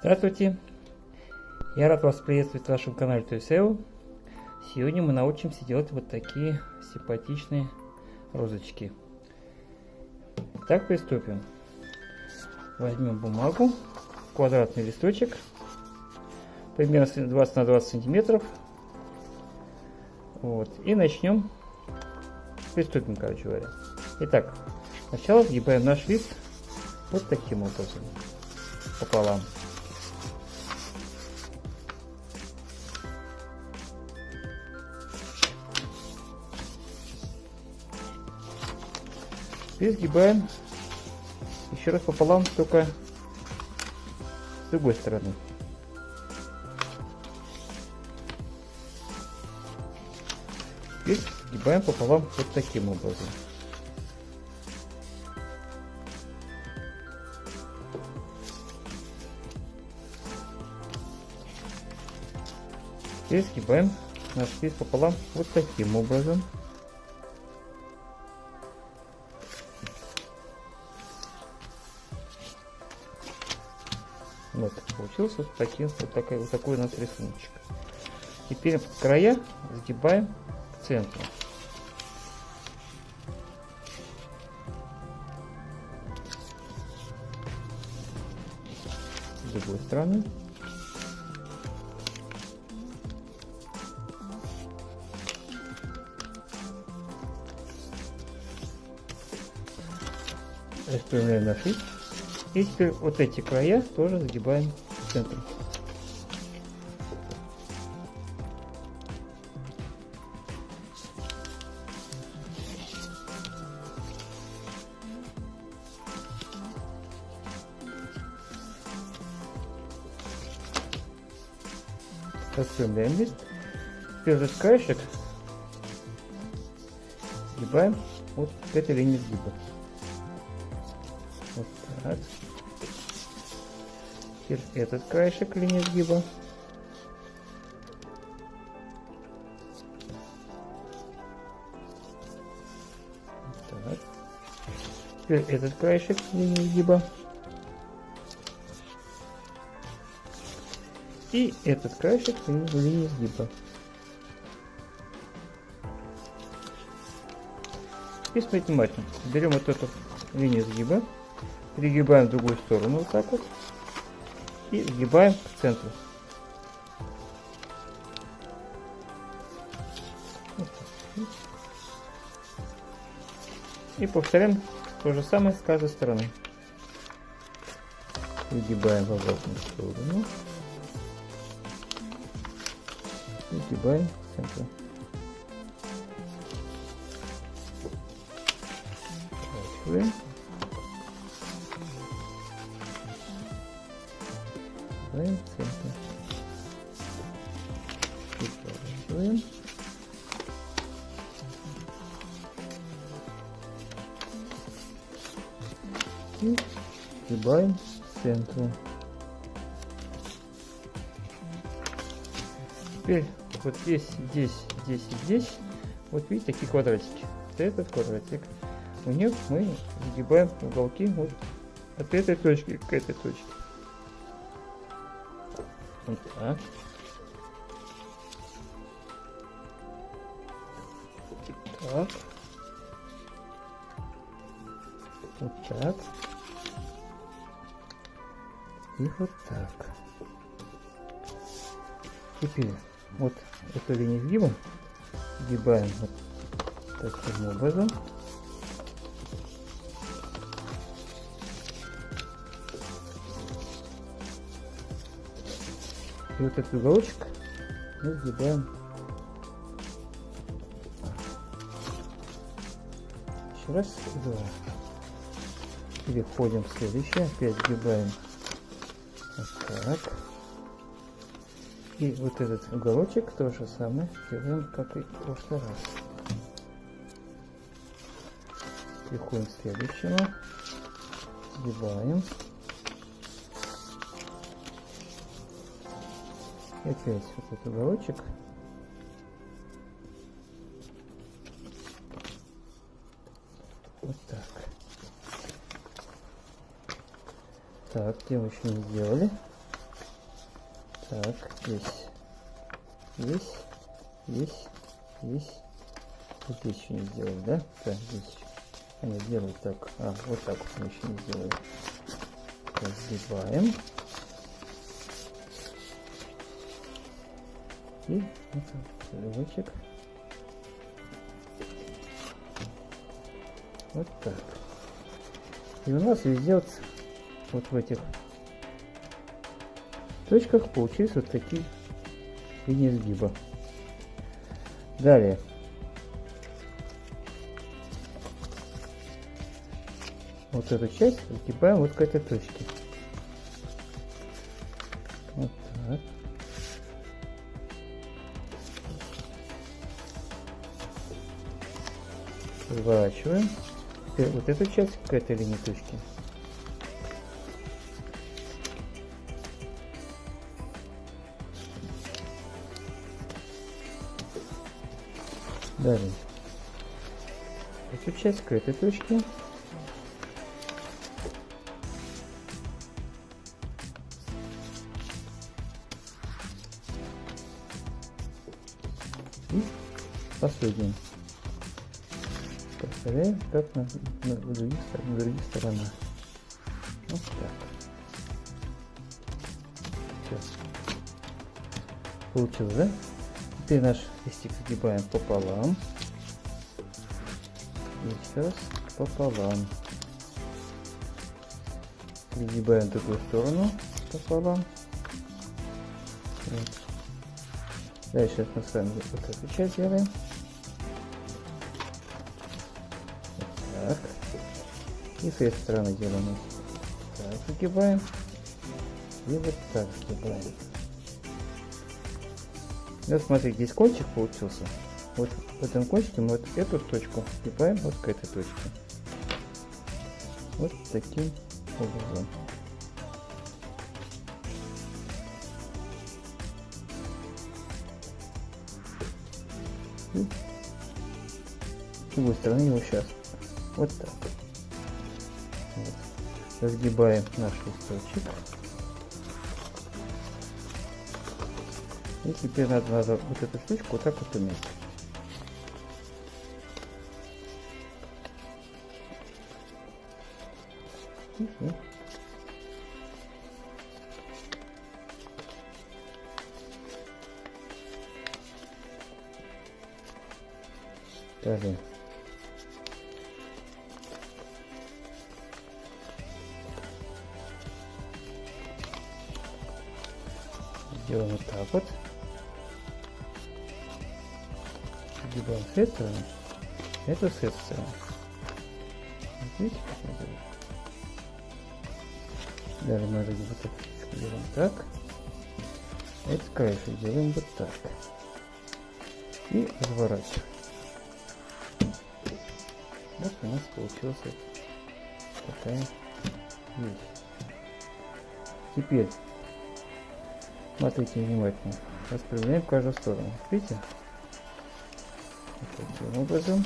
Здравствуйте! Я рад вас приветствовать в вашем канале ToySeo. Сегодня мы научимся делать вот такие симпатичные розочки. Так, приступим. Возьмем бумагу, квадратный листочек, примерно 20 на 20 сантиметров. Вот, и начнем, приступим, короче говоря. Итак, сначала сгибаем наш лист вот таким образом, пополам. Теперь сгибаем еще раз пополам, только с другой стороны. Теперь сгибаем пополам вот таким образом. Теперь сгибаем наш спис пополам вот таким образом. Получился вот, такой, вот, такой, вот такой у нас рисуночек. Теперь края загибаем к центру. С другой стороны. Распрямляем на шип. И теперь вот эти края тоже загибаем в центр. Распрямляем лист. Теперь же краешек сгибаем вот этой линии сгиба. Вот так. Теперь этот краешек линии сгиба. Так. Теперь этот краешек линии сгиба. И этот краешек линии сгиба. И смотрите внимательно. Берем вот эту линию сгиба, перегибаем в другую сторону вот так вот и сгибаем к центру. И повторяем то же самое с каждой стороны. Выгибаем в обратную сторону. Выгибаем к центру. Поворачиваем. Поворачиваем центр. Поворачиваем. И сгибаем к центру. Теперь вот здесь, здесь, здесь и здесь, вот видите, такие квадратики. Вот этот квадратик. У них мы загибаем уголки вот от этой точки к этой точке. Вот так. Так. Вот так. И вот так. Теперь вот эту линию сгиба сгибаем вот таким образом. И вот этот уголочек мы сгибаем еще раз, два. Переходим в следующее, опять сгибаем вот так. И вот этот уголочек то же самое делаем, как и в прошлый раз. Переходим к следующему, сгибаем. Опять вот этот уголочек. Вот так. Так, где мы еще не сделали. Так, здесь, здесь, здесь, здесь. Вот здесь еще не сделали, да? Так, здесь. А нет, делаю так. А, вот так вот мы еще не сделали. Разгибаем. И это целевочек. Вот так. И у нас везде вот, в этих точках получились вот такие линии сгиба. Далее. Вот эту часть загибаем вот к этой точке. Разворачиваем. Теперь вот эту часть к этой линии точки. Далее. Эту часть к этой точке. И последний. Как на, на, других, на других сторонах. Вот так. Все. Получилось, да? Теперь наш листик загибаем пополам. И сейчас пополам. Загибаем другую сторону пополам. Вот. Дальше мы с вами вот эту часть делаем. С этой стороны делаем. Так, загибаем. И вот так загибаем. Вот смотри, здесь кончик получился. Вот в этом кончике мы вот эту точку загибаем вот к этой точке. Вот таким образом. И с другой стороны его сейчас вот так. Разгибаем наш листочек. И теперь надо, надо вот эту штучку вот так вот уметь. Далее. Делаем вот так вот. Загибаем с этой стороны, это с этой стороны. Вот видите, как мы делаем? Далее мы делаем так. Это краешек делаем вот так. И разворачиваем. Вот у нас получилась такая вещь. Теперь смотрите внимательно. Распределяем в каждую сторону. Видите? Вот таким образом.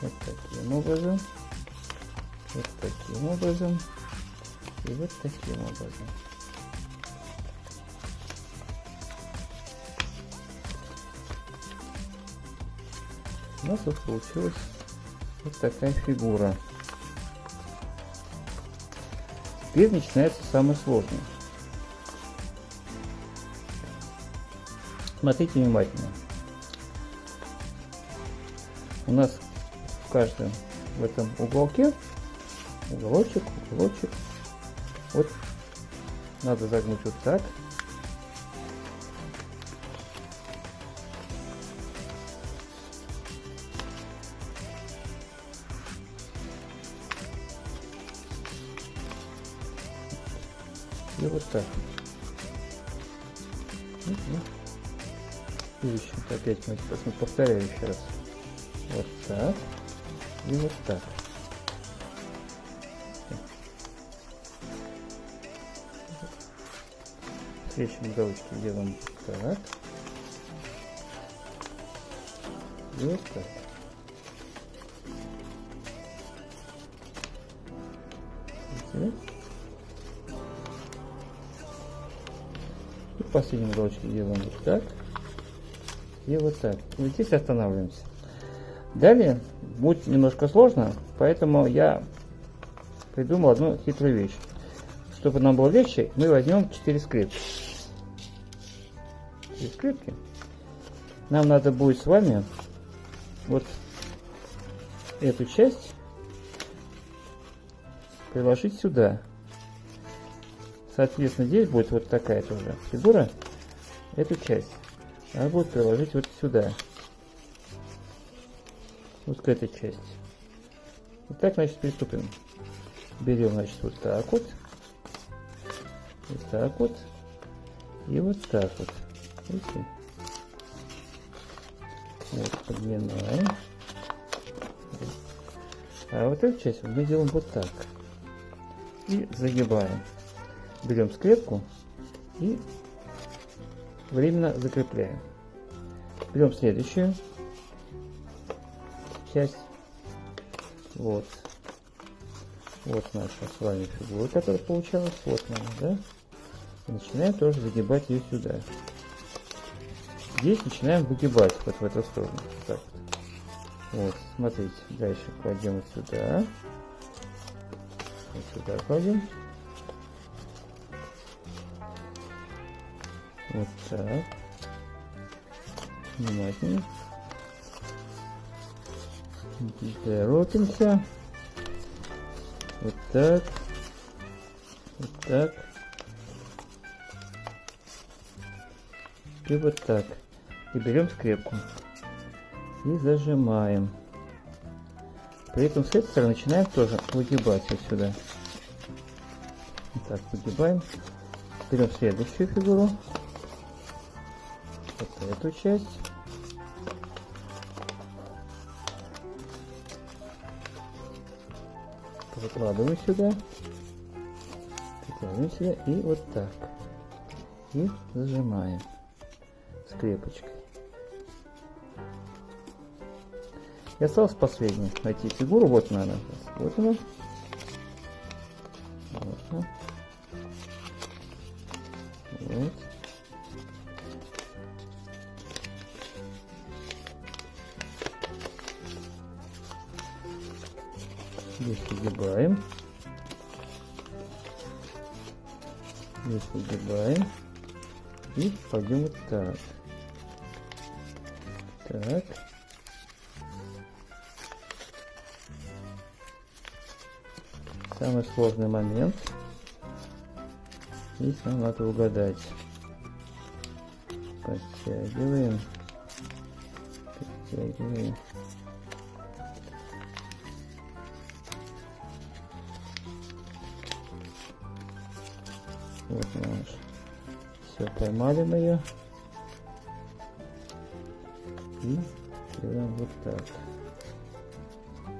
Вот таким образом. Вот таким образом. И вот таким образом. У нас вот получилась вот такая фигура. Теперь начинается самое сложное. Смотрите внимательно. У нас в каждом в этом уголке уголочек, уголочек. Вот надо загнуть вот так. И вот так. И еще опять мы повторяю еще раз. Вот так. И вот так. В следующем галочке делаем так. И вот так. И последнюю уголочку делаем вот так. И вот так. И здесь останавливаемся. Далее будет немножко сложно, поэтому я придумал одну хитрую вещь. Чтобы нам было легче, мы возьмем 4 скрепки. 4 скрепки. Нам надо будет с вами вот эту часть приложить сюда. Соответственно, здесь будет вот такая тоже фигура. Эту часть надо будет приложить вот сюда. Вот к этой части. Вот так, значит, приступим. Берем, значит, вот так вот. Вот так вот. И вот так вот. Видите? Вот, подминаем. А вот эту часть мы делаем вот так. И загибаем. Берем скрепку и временно закрепляем. Берем следующую часть. Вот. Вот наша с вами фигура, которая получалась. Вот она, да? И начинаем тоже загибать ее сюда. Здесь начинаем выгибать вот в эту сторону. Так вот. смотрите, дальше кладем сюда. Вот сюда кладем. Вот так. Внимательно. Торопимся. Вот так. Вот так. И вот так. И берем скрепку. И зажимаем. При этом с этой стороны начинаем тоже выгибать вот сюда. Так выгибаем. Берем следующую фигуру эту часть. Выкладываем сюда. Прикладываем сюда и вот так. И зажимаем скрепочкой. И осталось последнее. Найти фигуру. Вот она. Вот она. Вот она. Вот. Выгибаем. Здесь выгибаем. И пойдем вот так. Так. Самый сложный момент. Здесь нам надо угадать. Подтягиваем. Подтягиваем. Вот наш. Все, поймали мы ее. И делаем вот так.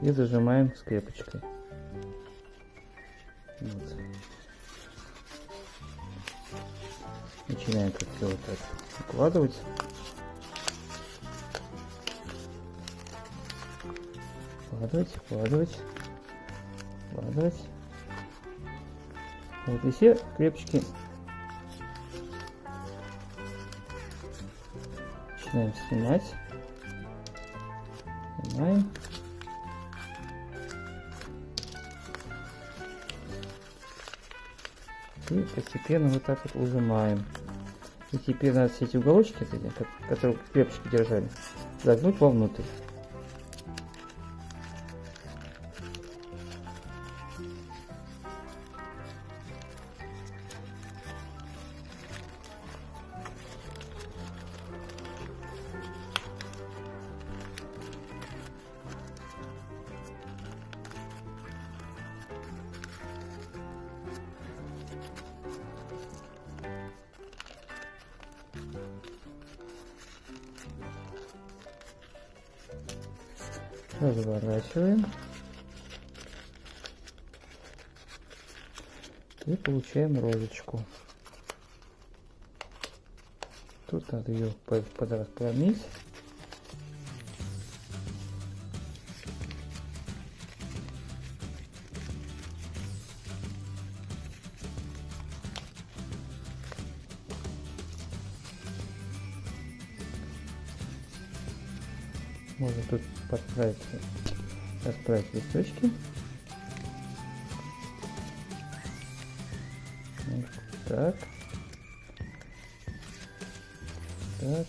И зажимаем скрепочкой. Вот. Начинаем как все вот так укладывать. Укладывать, укладывать, укладывать. Вот и все крепочки начинаем снимать. Снимаем. И постепенно вот так вот ужимаем. И теперь надо все эти уголочки, которые крепочки держали, загнуть вовнутрь. Разворачиваем и получаем розочку. Тут надо ее подразклонить. Можно тут подправить, расправить листочки. Так. Так.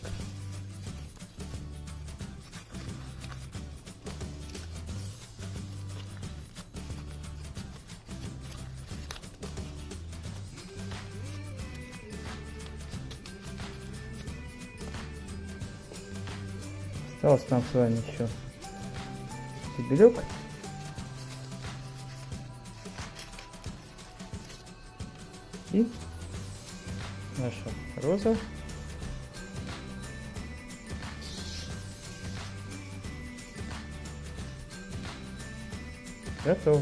Осталось нам с вами еще стебелек. И наша роза. Готово.